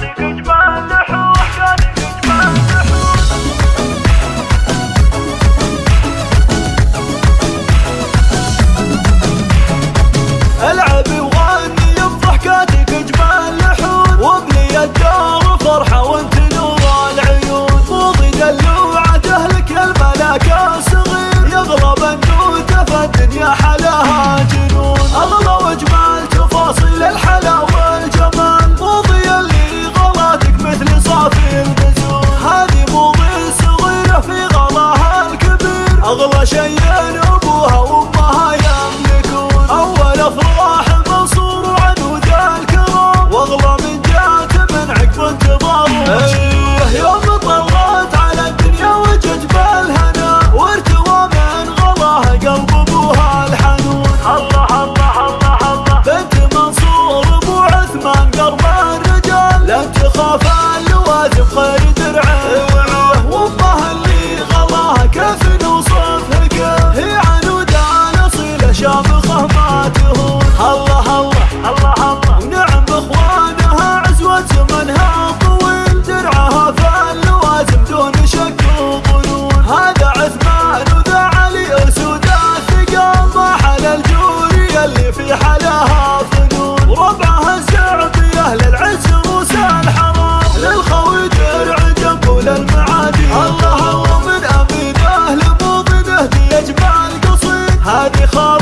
fazer que and اللي في حلاها فنون. وربعها السعودية أهل العز وسال حرام. درع جنب وللمعادي الله هو من أمين أهل موطنه يجمع القصيد هذه خالص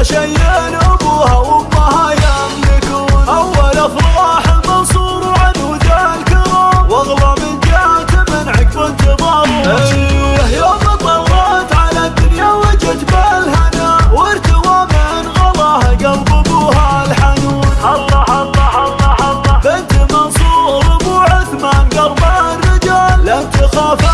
ما ابوها وأمها يملكون. أول أفراح منصور وعنود الكرام. وأغلى من جات من عقب انتظار أيوه، يوم طلعت على الدنيا وجت بالهنا. وارتوى من غلاها قلب أبوها الحنون. الله الله الله الله. بنت منصور ابو عثمان قلب الرجال. لا تخاف